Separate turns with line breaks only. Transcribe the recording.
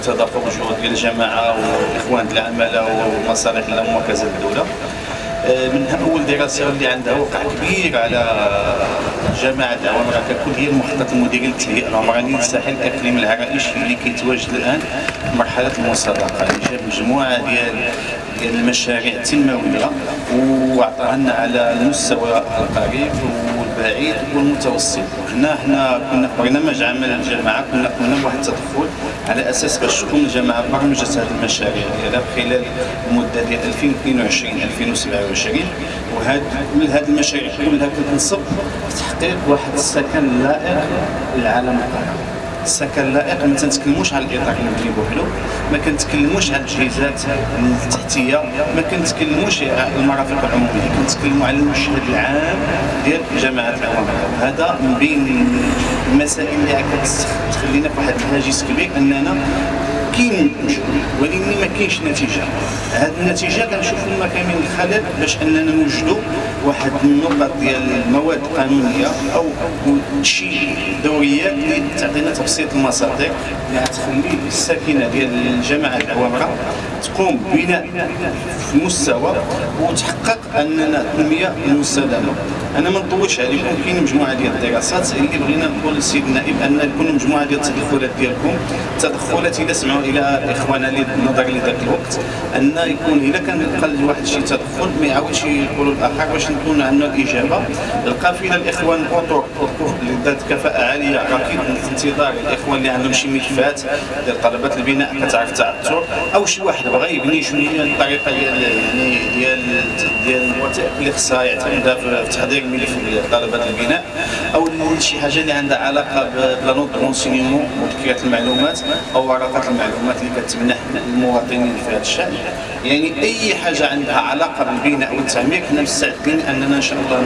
تدافق جهود ديال الجماعة والاخوان ديال العمالة ومصالح وكذا الدولة. آه، من أول دراسة اللي عندها وقع كبير على جماعة العوامر ككل هي المخطط المديري للتهيئة. العمرانيه للساحل الاقليمي العرائشي اللي كيتواجد الآن في مرحلة المصادقة. اللي جاب مجموعة ديال المشاريع التنموية واعطاها لنا على المستوى القريب والبعيد والمتوسط. وحنا حنا كنا في برنامج عمل الجماعه كنا قمنا بواحد التدخل على أساس باش تكون الجماعه برمجت هذه المشاريع ديالها خلال المدة ديال 2022 2027 وهاد كل هذه المشاريع كلها كتنصب تحقيق واحد السكن لائق للعالم القريب السكن لائق ما تنتكلموش على الاطار المبني بوحدو ما كنتكلموش على التجهيزات التحتية. ما كنتكلموش على المرافق العمومية. كنتكلموا على المشهد العام ديال جماعة العوامل هذا من بين المسائل اللي كتخلينا في واحد الهاجس كبير أننا كاين ولكن ما كاينش نتيجة. هذه النتيجة كنشوفوا ما كاين من الخلل باش أننا نوجدوا واحد النقط ديال المواد القانونية أو شي دوريات اللي تعطينا تبسيط المصادر اللي غتخلي الساكنه ديال الجماعة العوامره تقوم ببناء في المستوى وتحقق أننا التنميه المستدامه أنا ما نطولش عليكم كاين مجموعة ديال الدراسات اللي بغينا نقول للسيد النائب أن يكون مجموعة ديال التدخلات ديالكم. تدخلات إلى سمعوا إلى إخواننا اللي نظر لذاك الوقت أن يكون الا كان قل واحد شي تدخل ما يعاودش يقولوا الآخر باش نكون عندنا الإجابة. القافله الإخوان اللي ذات كفاءة عالية أكيد انتظار الإخوان اللي عندهم شي ملفات ديال طلبات البناء كتعرف تعثر أو شي واحد بغى يبني شوية الطريقة ديال يعني ديال ديال الوثائق اللي خصها يعتمدها في تحضير ملف طلبات البناء. أو شي حاجة اللي عندها علاقة ب la note de renseignement وتذكيرات المعلومات أو ورقات المعلومات. اللي كتمنح المواطنين في هذا الشأن. يعني أي حاجة عندها علاقة بالبناء والتعمير حنا مستعدين أننا إن شاء الله